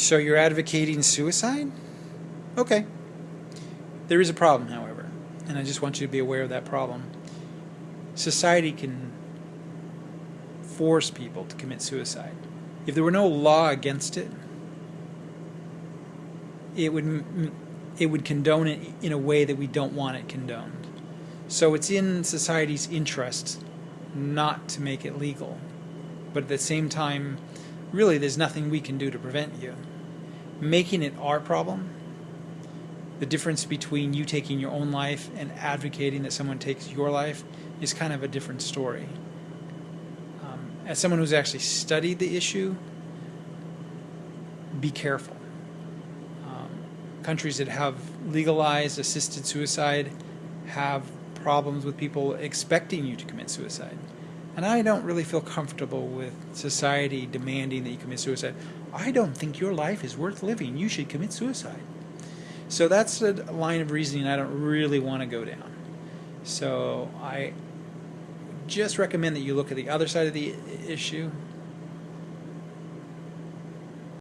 So you're advocating suicide? Okay. There is a problem, however, and I just want you to be aware of that problem. Society can force people to commit suicide. If there were no law against it, it would it would condone it in a way that we don't want it condoned. So it's in society's interest not to make it legal. But at the same time, really there's nothing we can do to prevent you. Making it our problem, the difference between you taking your own life and advocating that someone takes your life is kind of a different story. Um, as someone who's actually studied the issue, be careful. Um, countries that have legalized assisted suicide have problems with people expecting you to commit suicide. And I don't really feel comfortable with society demanding that you commit suicide. I don't think your life is worth living. You should commit suicide. So that's a line of reasoning I don't really want to go down. So I just recommend that you look at the other side of the issue